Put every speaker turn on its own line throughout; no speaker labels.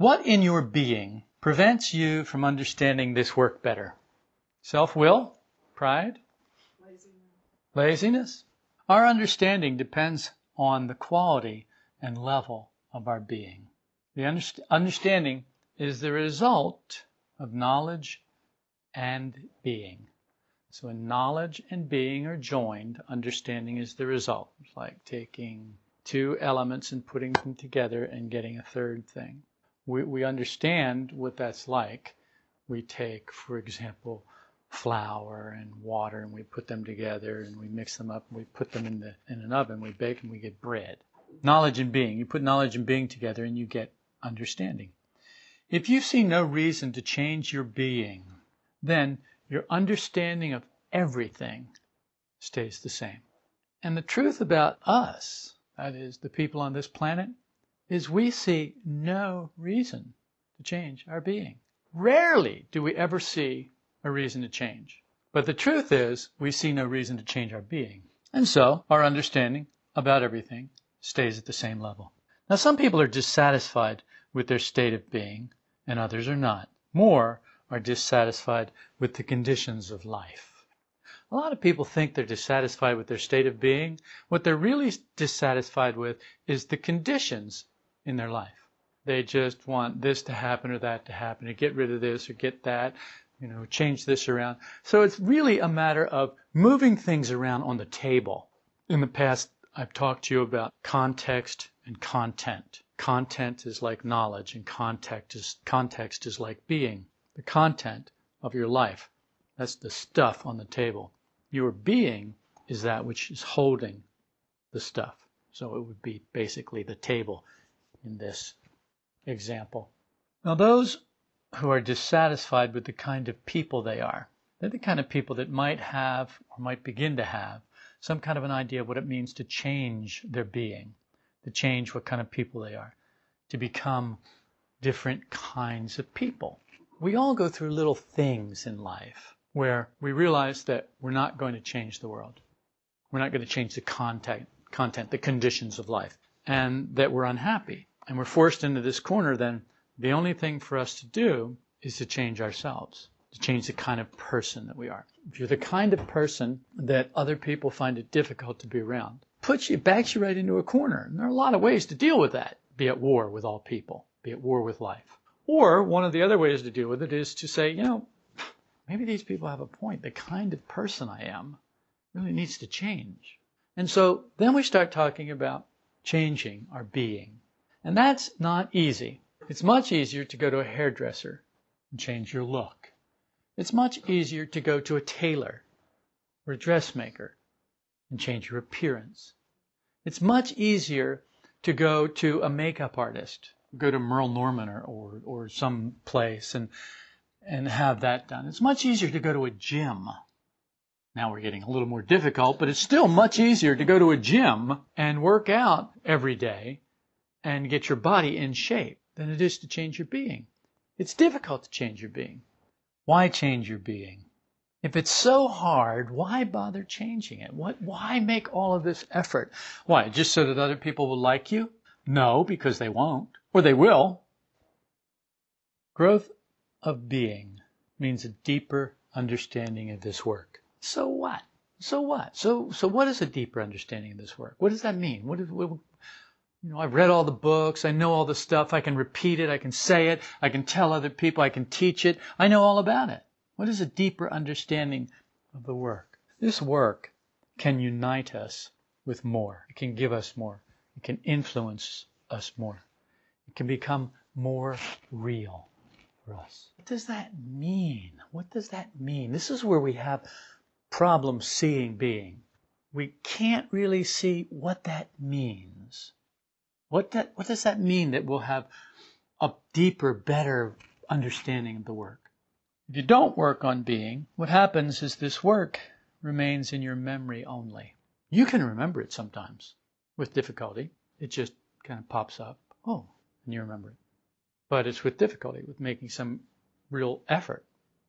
What in your being prevents you from understanding this work better? Self will? Pride?
Laziness.
Laziness? Our understanding depends on the quality and level of our being. The underst- understanding is the result of knowledge and being. So when knowledge and being are joined, understanding is the result. It's like taking two elements and putting them together and getting a third thing we, we understand what that's like. We take, for example, flour and water and we put them together and we mix them up and we put them in the in an oven, we bake and we get bread. Knowledge and being. You put knowledge and being together and you get understanding. If you see no reason to change your being, then your understanding of everything stays the same. And the truth about us, that is, the people on this planet, is we see no reason to change our being. Rarely do we ever see a reason to change. But the truth is, we see no reason to change our being. And so, our understanding about everything stays at the same level. Now, some people are dissatisfied with their state of being, and others are not. More are dissatisfied with the conditions of life. A lot of people think they're dissatisfied with their state of being. What they're really dissatisfied with is the conditions in their life. They just want this to happen or that to happen, to get rid of this or get that, you know, change this around. So it's really a matter of moving things around on the table. In the past, I've talked to you about context and content. Content is like knowledge and context is, context is like being. The content of your life. That's the stuff on the table. Your being is that which is holding the stuff. So it would be basically the table in this example. Now, those who are dissatisfied with the kind of people they are, they're the kind of people that might have or might begin to have some kind of an idea of what it means to change their being, to change what kind of people they are, to become different kinds of people. We all go through little things in life where we realize that we're not going to change the world. We're not going to change the content, content, the conditions of life, and that we're unhappy and we're forced into this corner, then the only thing for us to do is to change ourselves, to change the kind of person that we are. If you're the kind of person that other people find it difficult to be around, puts you, backs you right into a corner. And there are a lot of ways to deal with that. Be at war with all people, be at war with life. Or one of the other ways to deal with it is to say, you know, maybe these people have a point. The kind of person I am really needs to change. And so then we start talking about changing our being, and that's not easy. It's much easier to go to a hairdresser and change your look. It's much easier to go to a tailor or a dressmaker and change your appearance. It's much easier to go to a makeup artist, go to Merle Norman or, or, or some place and, and have that done. It's much easier to go to a gym. Now we're getting a little more difficult, but it's still much easier to go to a gym and work out every day and get your body in shape than it is to change your being. It's difficult to change your being. Why change your being? If it's so hard, why bother changing it? What, why make all of this effort? Why, just so that other people will like you? No, because they won't. Or they will. Growth of being means a deeper understanding of this work. So what? So what? So, so what is a deeper understanding of this work? What does that mean? What, is, what, you know, I've read all the books. I know all the stuff. I can repeat it. I can say it. I can tell other people. I can teach it. I know all about it. What is a deeper understanding of the work? This work can unite us with more. It can give us more. It can influence us more. It can become more real for us. What does that mean? What does that mean? This is where we have problems seeing being. We can't really see what that means. What, that, what does that mean that we'll have a deeper, better understanding of the work? If you don't work on being, what happens is this work remains in your memory only. You can remember it sometimes with difficulty. It just kind of pops up. Oh, and you remember it. But it's with difficulty, with making some real effort.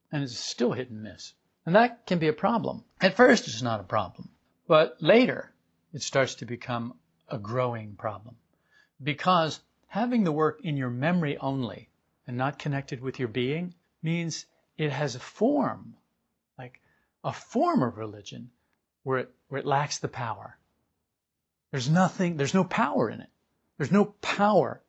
And it's still hit and miss. And that can be a problem. At first, it's not a problem. But later, it starts to become a growing problem because Having the work in your memory only and not connected with your being means it has a form, like a form of religion, where it, where it lacks the power. There's nothing, there's no power in it. There's no power.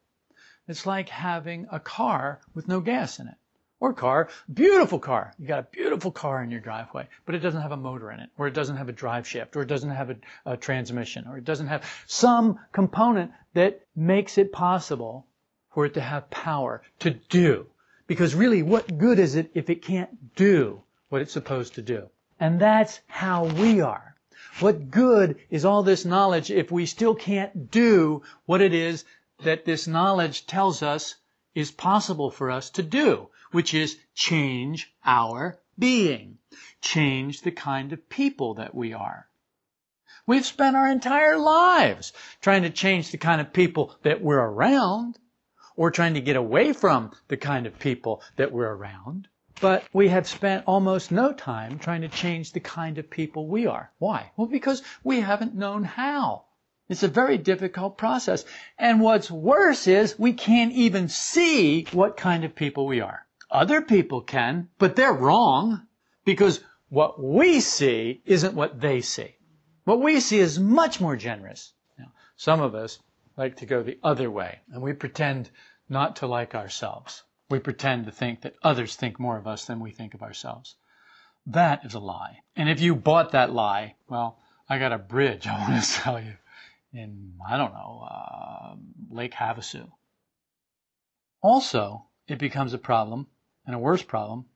It's like having a car with no gas in it. Or car, beautiful car. You got a beautiful car in your driveway, but it doesn't have a motor in it, or it doesn't have a drive shaft, or it doesn't have a, a transmission, or it doesn't have some component that makes it possible for it to have power to do. Because really, what good is it if it can't do what it's supposed to do? And that's how we are. What good is all this knowledge if we still can't do what it is that this knowledge tells us is possible for us to do? Which is change our being, change the kind of people that we are. We've spent our entire lives trying to change the kind of people that we're around, or trying to get away from the kind of people that we're around. But we have spent almost no time trying to change the kind of people we are. Why? Well, because we haven't known how. It's a very difficult process. And what's worse is we can't even see what kind of people we are. Other people can, but they're wrong because what we see isn't what they see. What we see is much more generous. Now, some of us like to go the other way and we pretend not to like ourselves. We pretend to think that others think more of us than we think of ourselves. That is a lie. And if you bought that lie, well, I got a bridge I want to sell you in, I don't know, uh, Lake Havasu. Also, it becomes a problem and a worse problem,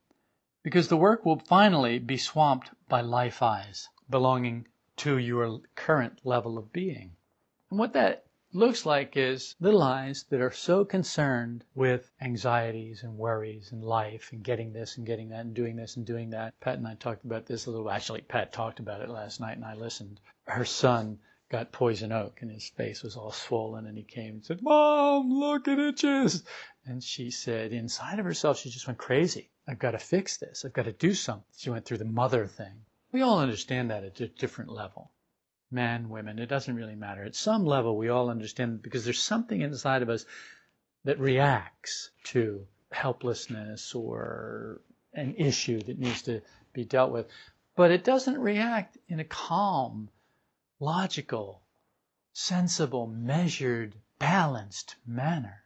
because the work will finally be swamped by life I's belonging to your current level of being. And what that looks like is little I's that are so concerned with anxieties and worries and life and getting this and getting that and doing this and doing that. Pat and I talked about this a little. Actually, Pat talked about it last night and I listened. Her son got poison oak and his face was all swollen and he came and said, Mom, look, it itches. And she said, inside of herself, she just went crazy. I've got to fix this. I've got to do something. She went through the mother thing. We all understand that at a different level. Men, women, it doesn't really matter. At some level, we all understand because there's something inside of us that reacts to helplessness or an issue that needs to be dealt with. But it doesn't react in a calm, logical, sensible, measured, balanced manner.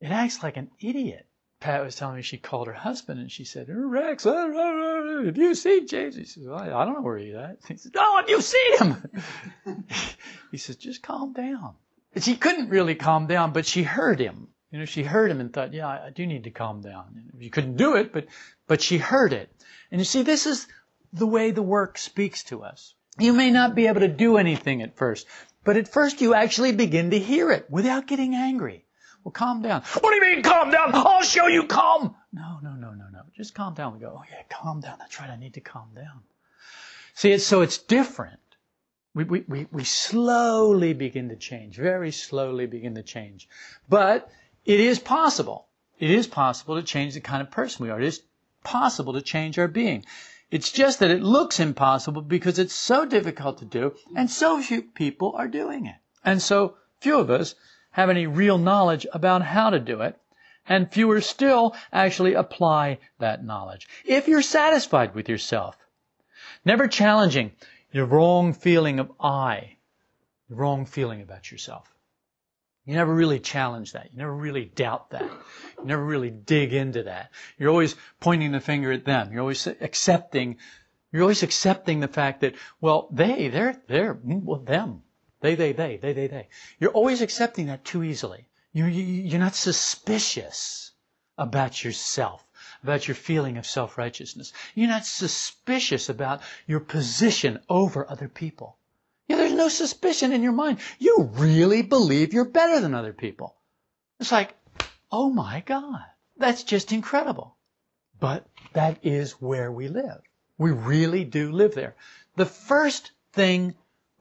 It acts like an idiot. Pat was telling me she called her husband and she said, Rex, uh, uh, uh, have you seen James? He says, well, I don't know where he's at. He says, Oh, have you seen him? he says, just calm down. She couldn't really calm down, but she heard him. You know, she heard him and thought, yeah, I do need to calm down. You couldn't do it, but, but she heard it. And you see, this is the way the work speaks to us. You may not be able to do anything at first, but at first you actually begin to hear it without getting angry. Well, calm down. What do you mean calm down? I'll show you calm. No, no, no, no, no. Just calm down. We go, oh yeah, calm down. That's right. I need to calm down. See, it's, so it's different. We, we, we, we slowly begin to change, very slowly begin to change. But it is possible. It is possible to change the kind of person we are. It is possible to change our being. It's just that it looks impossible because it's so difficult to do and so few people are doing it. And so few of us have any real knowledge about how to do it and fewer still actually apply that knowledge. If you're satisfied with yourself, never challenging your wrong feeling of I, the wrong feeling about yourself. You never really challenge that. You never really doubt that. You never really dig into that. You're always pointing the finger at them. You're always accepting, you're always accepting the fact that, well, they, they're, they're, mm, well, them. They, they, they, they, they, they. You're always accepting that too easily. You, you, you're not suspicious about yourself, about your feeling of self-righteousness. You're not suspicious about your position over other people. Yeah, there's no suspicion in your mind. You really believe you're better than other people. It's like, oh my God, that's just incredible. But that is where we live. We really do live there. The first thing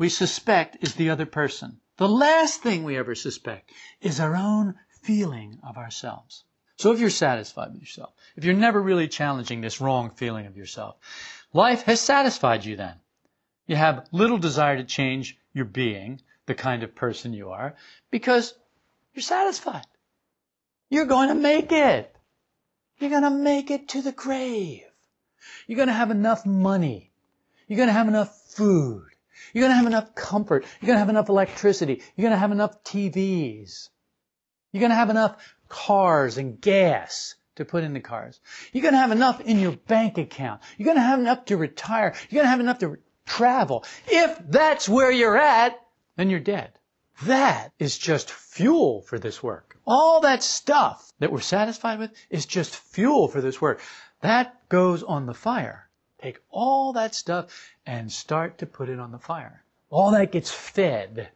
we suspect is the other person. The last thing we ever suspect is our own feeling of ourselves. So if you're satisfied with yourself, if you're never really challenging this wrong feeling of yourself, life has satisfied you then. You have little desire to change your being, the kind of person you are, because You're satisfied. You're going to make it. You're going to make it to the grave. You're going to have enough money. You're going to have enough food. You're going to have enough comfort. You're going to have enough electricity. You're going to have enough TVs. You're going to have enough cars and gas to put in the cars. You're going to have enough in your bank account. You're going to have enough to retire. You're going to have enough to travel. If that's where you're at, then you're dead. That is just fuel for this work. All that stuff that we're satisfied with is just fuel for this work. That goes on the fire. Take all that stuff and start to put it on the fire. All that gets fed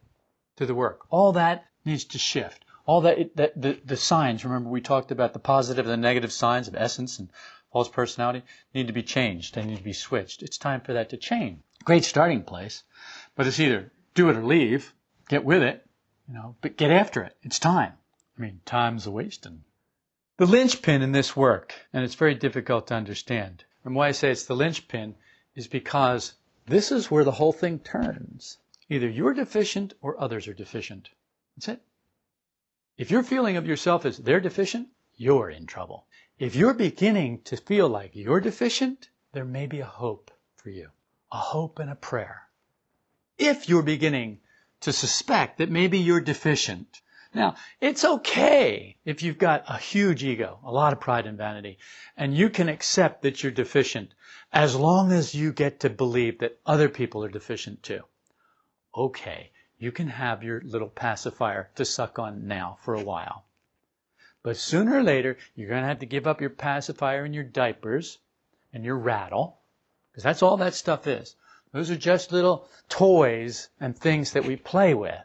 to the work. All that needs to shift. All that, that the, the signs, remember we talked about the positive and the negative signs of essence and false personality, need to be changed. They need to be switched. It's time for that to change. Great starting place, but it's either do it or leave, get with it, you know, but get after it. It's time. I mean, time's a wasting. The linchpin in this work, and it's very difficult to understand, and why I say it's the linchpin is because this is where the whole thing turns. Either you're deficient or others are deficient. That's it. If your feeling of yourself is they're deficient, you're in trouble. If you're beginning to feel like you're deficient, there may be a hope for you. A hope and a prayer. If you're beginning to suspect that maybe you're deficient. Now, it's okay if you've got a huge ego, a lot of pride and vanity, and you can accept that you're deficient as long as you get to believe that other people are deficient too. Okay, you can have your little pacifier to suck on now for a while. But sooner or later, you're going to have to give up your pacifier and your diapers and your rattle, because that's all that stuff is. Those are just little toys and things that we play with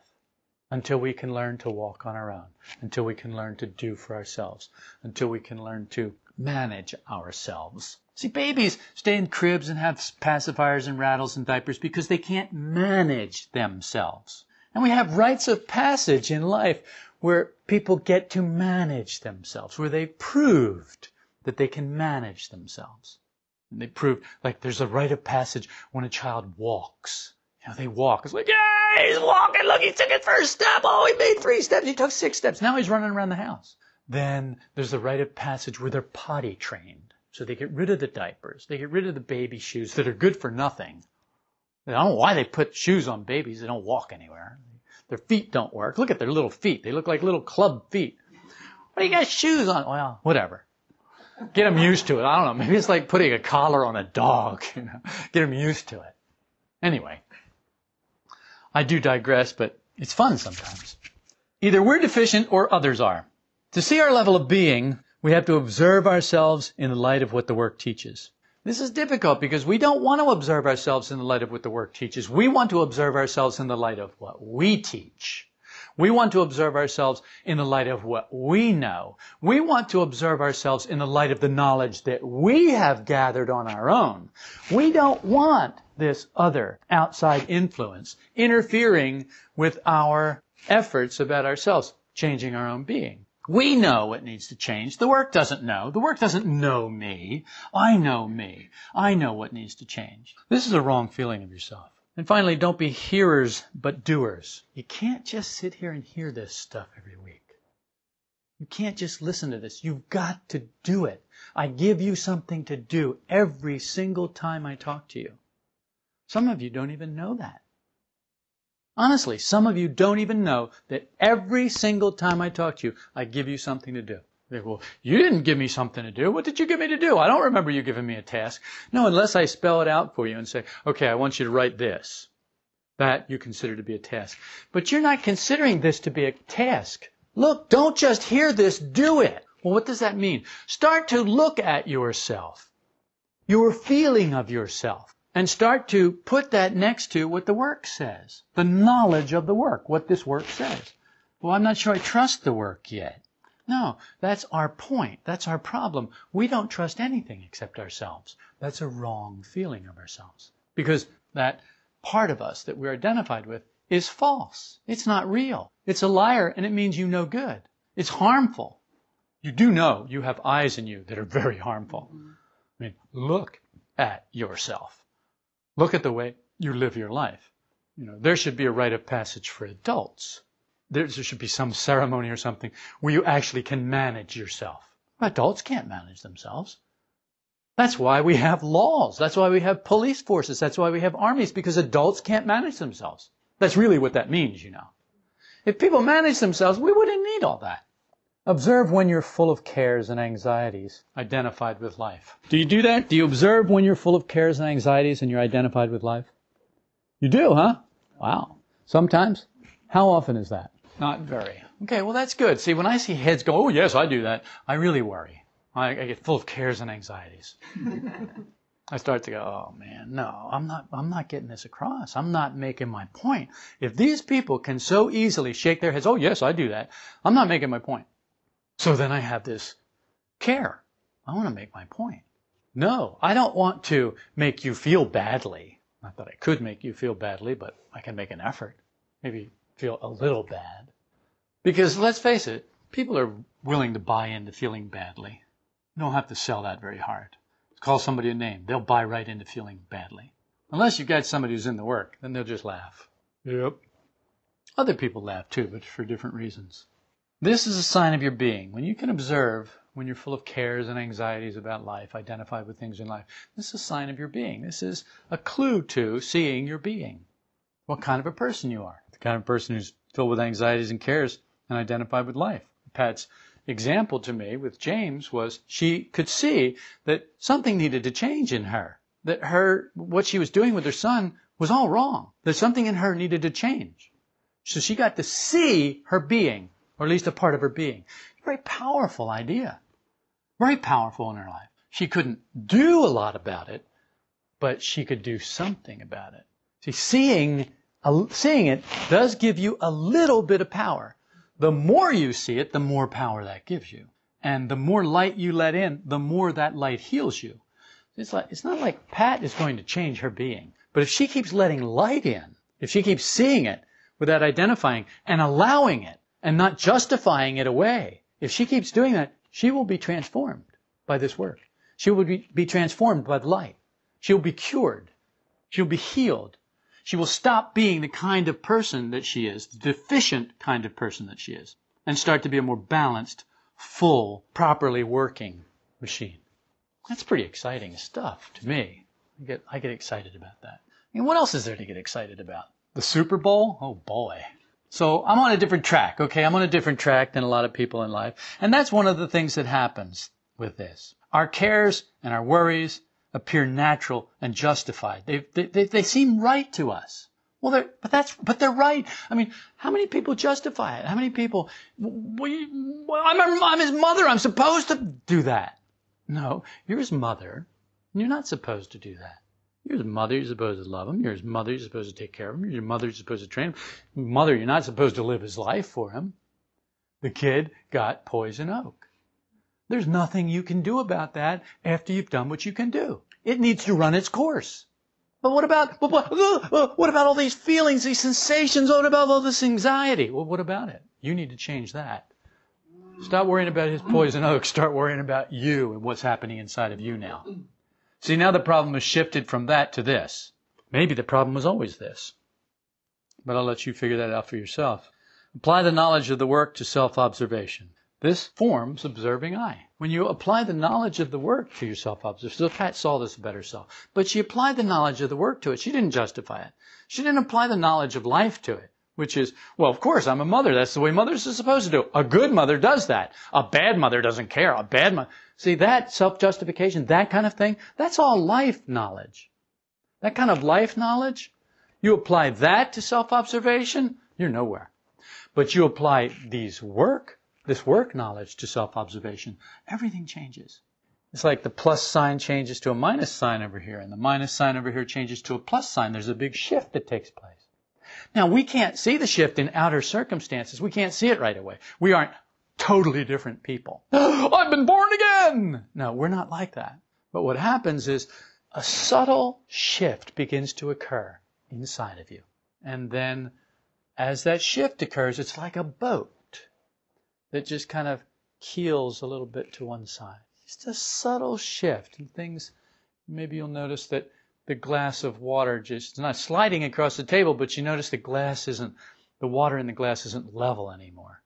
until we can learn to walk on our own, until we can learn to do for ourselves, until we can learn to manage ourselves. See, babies stay in cribs and have pacifiers and rattles and diapers because they can't manage themselves. And we have rites of passage in life where people get to manage themselves, where they've proved that they can manage themselves. And they proved, like, there's a rite of passage when a child walks. You know, they walk. It's like, yeah, he's walking. Look, he took his first step. Oh, he made three steps. He took six steps. Now he's running around the house. Then there's the rite of passage where they're potty trained. So they get rid of the diapers. They get rid of the baby shoes that are good for nothing. I don't know why they put shoes on babies. They don't walk anywhere. Their feet don't work. Look at their little feet. They look like little club feet. Why do you got shoes on? Well, whatever. Get them used to it. I don't know. Maybe it's like putting a collar on a dog. You know, get them used to it. Anyway, I do digress, but it's fun sometimes. Either we're deficient or others are. To see our level of being, we have to observe ourselves in the light of what the work teaches. This is difficult because we don't want to observe ourselves in the light of what the work teaches. We want to observe ourselves in the light of what we teach. We want to observe ourselves in the light of what we know. We want to observe ourselves in the light of the knowledge that we have gathered on our own. We don't want this other outside influence interfering with our efforts about ourselves, changing our own being. We know what needs to change. The work doesn't know. The work doesn't know me. I know me. I know what needs to change. This is a wrong feeling of yourself. And finally, don't be hearers, but doers. You can't just sit here and hear this stuff every week. You can't just listen to this. You've got to do it. I give you something to do every single time I talk to you. Some of you don't even know that. Honestly, some of you don't even know that every single time I talk to you, I give you something to do. They go, well, you didn't give me something to do. What did you give me to do? I don't remember you giving me a task. No, unless I spell it out for you and say, okay, I want you to write this. That you consider to be a task. But you're not considering this to be a task. Look, don't just hear this, do it. Well, what does that mean? Start to look at yourself. Your feeling of yourself and start to put that next to what the work says. The knowledge of the work, what this work says. Well, I'm not sure I trust the work yet. No, that's our point. That's our problem. We don't trust anything except ourselves. That's a wrong feeling of ourselves. Because that part of us that we're identified with is false. It's not real. It's a liar and it means you no good. It's harmful. You do know you have I's in you that are very harmful. I mean, look at yourself. Look at the way you live your life. You know, there should be a rite of passage for adults. there should be some ceremony or something where you actually can manage yourself. Adults can't manage themselves. That's why we have laws. That's why we have police forces. That's why we have armies, because adults can't manage themselves. That's really what that means, you know. If people manage themselves, we wouldn't need all that. Observe when you're full of cares and anxieties, identified with life. Do you do that? Do you observe when you're full of cares and anxieties and you're identified with life? You do, huh? Wow. Sometimes? How often is that? Not very. Okay, well that's good. See, when I see heads go, oh yes, I do that, I really worry. I, I get full of cares and anxieties. I start to go, oh man, no, I'm not, I'm not getting this across. I'm not making my point. If these people can so easily shake their heads, oh yes, I do that, I'm not making my point. So then I have this care. I want to make my point. No, I don't want to make you feel badly. Not that I could make you feel badly, but I can make an effort. Maybe feel a little bad. Because let's face it, people are willing to buy into feeling badly. You don't have to sell that very hard. Call somebody a name. They'll buy right into feeling badly. Unless you've got somebody who's in the work, then they'll just laugh. Yep. Other people laugh too, but for different reasons. This is a sign of your being. When you can observe, when you're full of cares and anxieties about life, identified with things in life, this is a sign of your being. This is a clue to seeing your being. What kind of a person you are. The kind of person who's filled with anxieties and cares and identified with life. Pat's example to me with James was she could see that something needed to change in her. That her, what she was doing with her son was all wrong. That something in her needed to change. So she got to see her being, or at least a part of her being. Very powerful idea. Very powerful in her life. She couldn't do a lot about it, but she could do something about it. See, seeing, seeing it does give you a little bit of power. The more you see it, the more power that gives you. And the more light you let in, the more that light heals you. It's like, it's not like Pat is going to change her being. But if she keeps letting light in, if she keeps seeing it without identifying and allowing it and not justifying it away, if she keeps doing that, she will be transformed by this work. She will be, be transformed by the light. She will be cured. She'll be healed. She will stop being the kind of person that she is, the deficient kind of person that she is, and start to be a more balanced, full, properly working machine. That's pretty exciting stuff to me. I get, I get excited about that. I mean, what else is there to get excited about? The Super Bowl? Oh boy. So I'm on a different track, okay? I'm on a different track than a lot of people in life. And that's one of the things that happens with this. Our cares and our worries appear natural and justified. They, they, they, they seem right to us. Well, they're, but that's, but they're right. I mean, how many people justify it? How many people, we, I'm, I'm his mother. I'm supposed to do that. No, you're his mother. You're not supposed to do that. You're his mother. You're supposed to love him. You're his mother. You're supposed to take care of him. Your mother. You're supposed to train him. Mother, you're not supposed to live his life for him. The kid got poison oak. There's nothing you can do about that after you've done what you can do. It needs to run its course. But what about uh, what about all these feelings, these sensations? What about all this anxiety? Well, what about it? You need to change that. Stop worrying about his poison oak. Start worrying about you and what's happening inside of you now. See, now the problem has shifted from that to this. Maybe the problem was always this. But I'll let you figure that out for yourself. Apply the knowledge of the work to self-observation. This forms observing I. When you apply the knowledge of the work to your self-observation, so Pat saw this better self, but she applied the knowledge of the work to it. She didn't justify it. She didn't apply the knowledge of life to it, which is, well, of course, I'm a mother. That's the way mothers are supposed to do. A good mother does that. A bad mother doesn't care. A bad mother. See, that self-justification, that kind of thing, that's all life knowledge. That kind of life knowledge, you apply that to self-observation, you're nowhere. But you apply these work this work knowledge to self-observation, everything changes. It's like the plus sign changes to a minus sign over here, and the minus sign over here changes to a plus sign. There's a big shift that takes place. Now, we can't see the shift in outer circumstances. We can't see it right away. We aren't totally different people. I've been born again! No, we're not like that. But what happens is a subtle shift begins to occur inside of you. And then as that shift occurs, it's like a boat that just kind of keels a little bit to one side. Just a subtle shift and things. Maybe you'll notice that the glass of water just, it's not sliding across the table, but you notice the glass isn't The water in the glass isn't level anymore.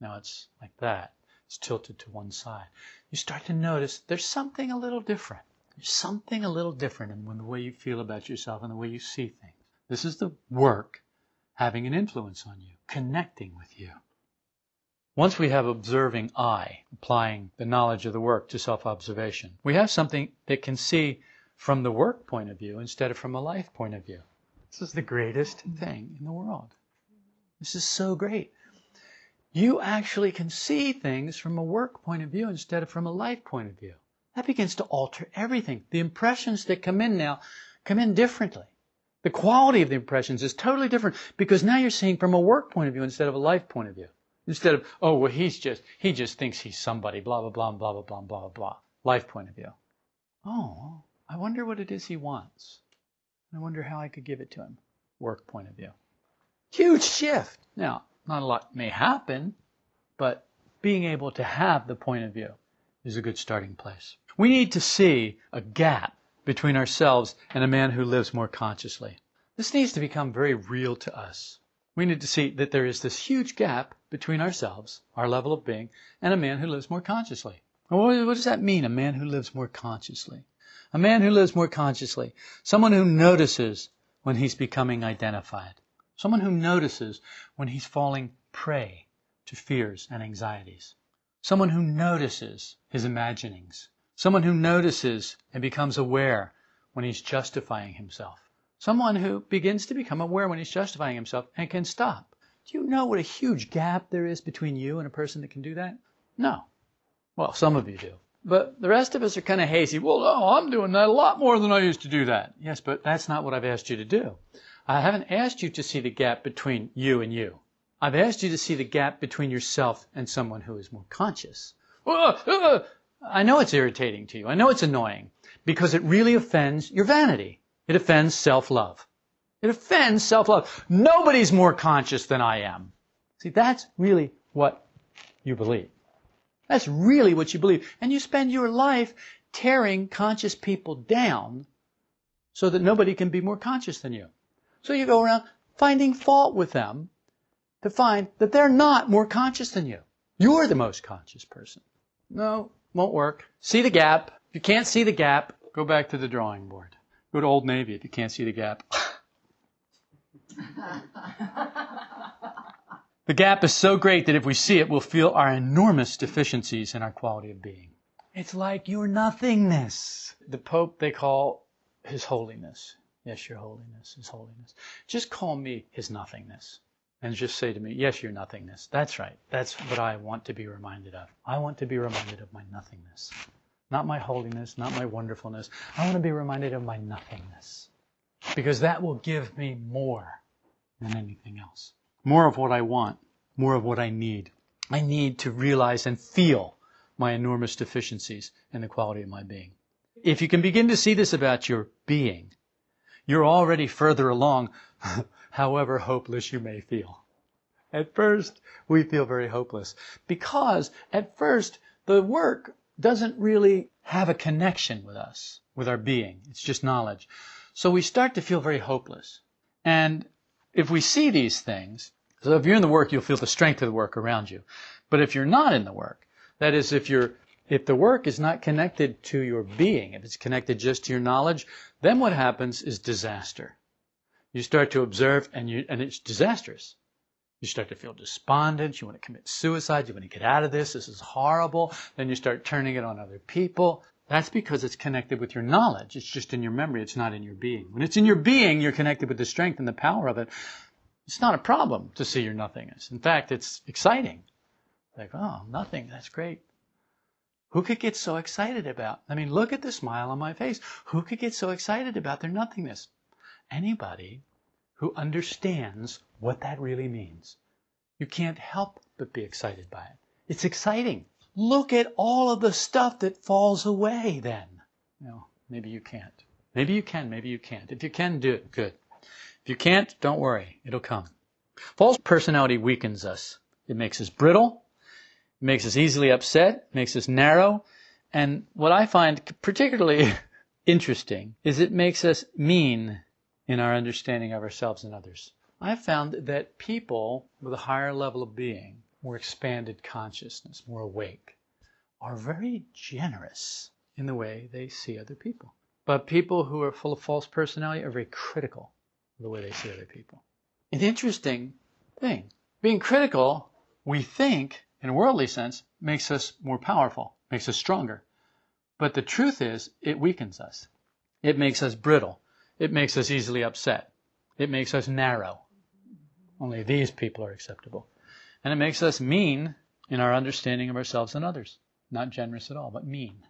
Now it's like that. It's tilted to one side. You start to notice there's something a little different. There's something a little different in the way you feel about yourself and the way you see things. This is the work having an influence on you, connecting with you. Once we have observing I, applying the knowledge of the work to self-observation, we have something that can see from the work point of view instead of from a life point of view. This is the greatest thing in the world. This is so great. You actually can see things from a work point of view instead of from a life point of view. That begins to alter everything. The impressions that come in now come in differently. The quality of the impressions is totally different because now you're seeing from a work point of view instead of a life point of view. Instead of, oh, well, he's just, he just thinks he's somebody, blah, blah, blah, blah, blah, blah, blah, blah. Life point of view. Oh, I wonder what it is he wants. I wonder how I could give it to him. Work point of view. Huge shift. Now, not a lot may happen, but being able to have the point of view is a good starting place. We need to see a gap between ourselves and a man who lives more consciously. This needs to become very real to us. We need to see that there is this huge gap between ourselves, our level of being, and a man who lives more consciously. What does that mean, a man who lives more consciously? A man who lives more consciously. Someone who notices when he's becoming identified. Someone who notices when he's falling prey to fears and anxieties. Someone who notices his imaginings. Someone who notices and becomes aware when he's justifying himself. Someone who begins to become aware when he's justifying himself and can stop. Do you know what a huge gap there is between you and a person that can do that? No. Well, some of you do. But the rest of us are kind of hazy. Well, no, I'm doing that a lot more than I used to do that. Yes, but that's not what I've asked you to do. I haven't asked you to see the gap between you and you. I've asked you to see the gap between yourself and someone who is more conscious. I know it's irritating to you. I know it's annoying because it really offends your vanity. It offends self-love. It offends self-love. Nobody's more conscious than I am. See, that's really what you believe. That's really what you believe. And you spend your life tearing conscious people down so that nobody can be more conscious than you. So you go around finding fault with them to find that they're not more conscious than you. You're the most conscious person. No, won't work. See the gap. If you can't see the gap, go back to the drawing board. Go to Old Navy if you can't see the gap. the gap is so great that if we see it, we'll feel our enormous deficiencies in our quality of being. It's like your nothingness. The Pope they call His Holiness. Yes, Your Holiness, His Holiness. Just call me His nothingness. And just say to me, yes, your nothingness. That's right. That's what I want to be reminded of. I want to be reminded of my nothingness. Not my holiness, not my wonderfulness. I want to be reminded of my nothingness. Because that will give me more than anything else. More of what I want, more of what I need. I need to realize and feel my enormous deficiencies in the quality of my being. If you can begin to see this about your being, you're already further along, however hopeless you may feel. At first, we feel very hopeless because at first the work doesn't really have a connection with us, with our being. It's just knowledge. So we start to feel very hopeless. And if we see these things, so if you're in the work, you'll feel the strength of the work around you. But if you're not in the work, that is, if you're if the work is not connected to your being, if it's connected just to your knowledge, then what happens is disaster. You start to observe and you and it's disastrous. You start to feel despondent. You want to commit suicide. You want to get out of this. This is horrible. Then you start turning it on other people. That's because it's connected with your knowledge. It's just in your memory. It's not in your being. When it's in your being, you're connected with the strength and the power of it. It's not a problem to see your nothingness. In fact, it's exciting. Like, oh, nothing. That's great. Who could get so excited about? I mean, look at the smile on my face. Who could get so excited about their nothingness? Anybody who understands what that really means. You can't help but be excited by it. It's exciting. Look at all of the stuff that falls away then. You know, maybe you can't. Maybe you can, maybe you can't. If you can, do it. Good. If you can't, don't worry. It'll come. False personality weakens us. It makes us brittle. Makes us easily upset. Makes us narrow. And what I find particularly interesting is it makes us mean in our understanding of ourselves and others. I've found that people with a higher level of being, more expanded consciousness, more awake, are very generous in the way they see other people. But people who are full of false personality are very critical of the way they see other people. An interesting thing. Being critical, we think, in a worldly sense, makes us more powerful, makes us stronger. But the truth is, it weakens us. It makes us brittle. It makes us easily upset. It makes us narrow. Only these people are acceptable. And it makes us mean in our understanding of ourselves and others. Not generous at all, but mean.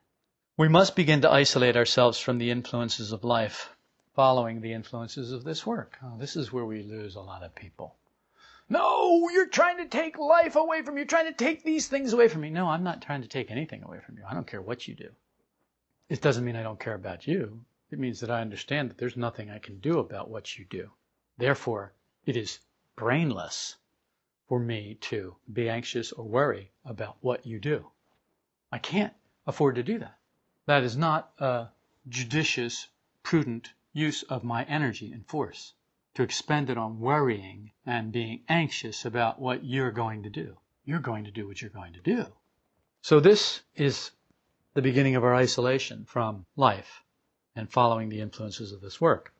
We must begin to isolate ourselves from the influences of life, following the influences of this work. Oh, this is where we lose a lot of people. No, you're trying to take life away from me. You're trying to take these things away from me. No, I'm not trying to take anything away from you. I don't care what you do. It doesn't mean I don't care about you. It means that I understand that there's nothing I can do about what you do. Therefore, it is brainless for me to be anxious or worry about what you do. I can't afford to do that. That is not a judicious, prudent use of my energy and force to expend it on worrying and being anxious about what you're going to do. You're going to do what you're going to do. So this is the beginning of our isolation from life and following the influences of this work.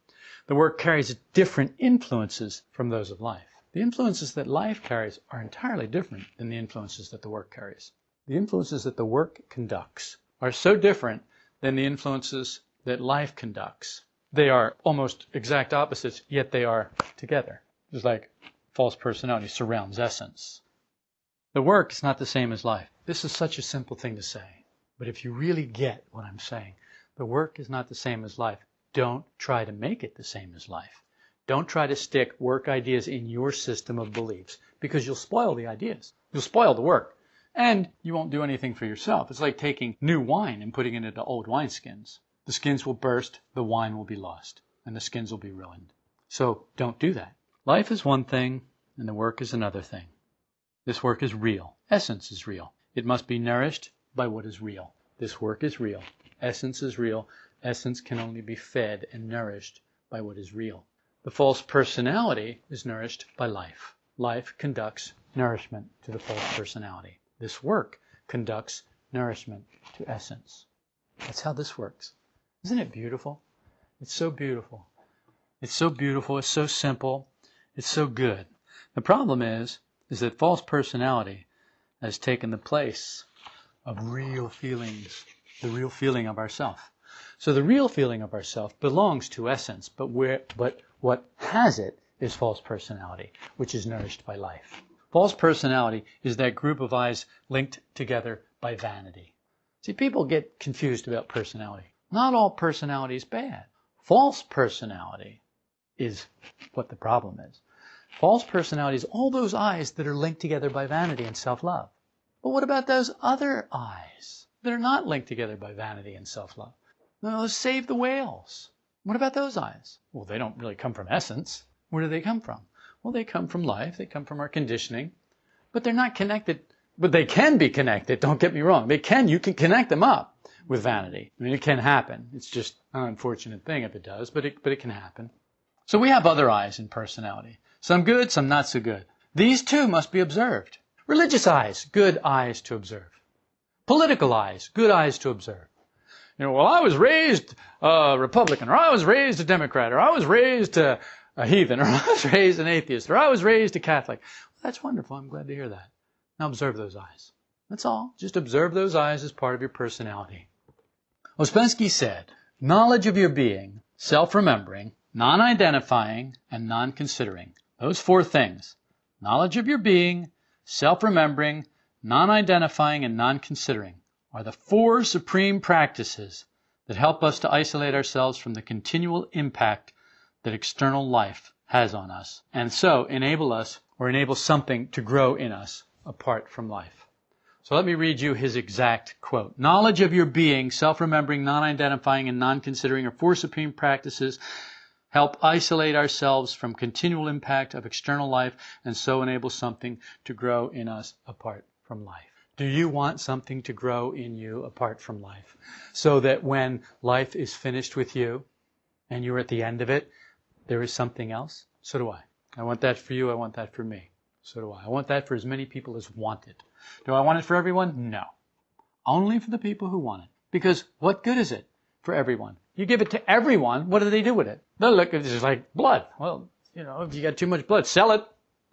The work carries different influences from those of life. The influences that life carries are entirely different than the influences that the work carries. The influences that the work conducts are so different than the influences that life conducts. They are almost exact opposites, yet they are together. It's like false personality surrounds essence. The work is not the same as life. This is such a simple thing to say. But if you really get what I'm saying, the work is not the same as life. Don't try to make it the same as life. Don't try to stick work ideas in your system of beliefs because you'll spoil the ideas. You'll spoil the work. And you won't do anything for yourself. It's like taking new wine and putting it into old wineskins. The skins will burst, the wine will be lost, and the skins will be ruined. So don't do that. Life is one thing, and the work is another thing. This work is real. Essence is real. It must be nourished by what is real. This work is real. Essence is real. Essence can only be fed and nourished by what is real. The false personality is nourished by life. Life conducts nourishment to the false personality. This work conducts nourishment to essence. That's how this works. Isn't it beautiful? It's so beautiful. It's so beautiful. It's so simple. It's so good. The problem is, is that false personality has taken the place of real feelings, the real feeling of ourself. So the real feeling of ourself belongs to essence, but where, but what has it is false personality, which is nourished by life. False personality is that group of I's linked together by vanity. See, people get confused about personality. Not all personality is bad. False personality is what the problem is. False personality is all those I's that are linked together by vanity and self-love. But what about those other I's that are not linked together by vanity and self-love? No, save the whales. What about those I's? Well, they don't really come from essence. Where do they come from? Well, they come from life. They come from our conditioning. But they're not connected. But they can be connected. Don't get me wrong. They can. You can connect them up with vanity. I mean, it can happen. It's just an unfortunate thing if it does, but it, but it can happen. So we have other I's in personality. Some good, some not so good. These too must be observed. Religious I's, good I's to observe. Political I's, good I's to observe. You know, well, I was raised a Republican, or I was raised a Democrat, or I was raised a, a heathen, or I was raised an atheist, or I was raised a Catholic. Well, that's wonderful. I'm glad to hear that. Now observe those I's. That's all. Just observe those I's as part of your personality. Ouspensky said, knowledge of your being, self-remembering, non-identifying, and non-considering. Those four things. Knowledge of your being, self-remembering, non-identifying, and non-considering are the four supreme practices that help us to isolate ourselves from the continual impact that external life has on us, and so enable us or enable something to grow in us apart from life. So let me read you his exact quote. Knowledge of your being, self-remembering, non-identifying, and non-considering are four supreme practices help isolate ourselves from continual impact of external life and so enable something to grow in us apart from life. Do you want something to grow in you apart from life? So that when life is finished with you and you're at the end of it, there is something else? So do I. I want that for you. I want that for me. So do I. I want that for as many people as want it. Do I want it for everyone? No. Only for the people who want it. Because what good is it for everyone? You give it to everyone, what do they do with it? They'll look at it like blood. Well, you know, if you got too much blood, sell it.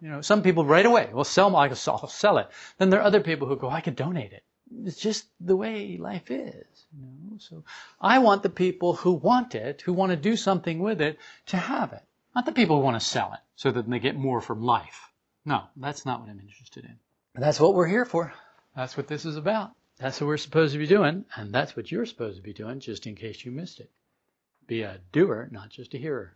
You know, some people right away will sell, I will sell it. Then there are other people who go, I could donate it. It's just the way life is. You know? So I want the people who want it, who want to do something with it, to have it. Not the people who want to sell it so that they get more from life. No, that's not what I'm interested in. That's what we're here for. That's what this is about. That's what we're supposed to be doing, and that's what you're supposed to be doing, just in case you missed it. Be a doer, not just a hearer.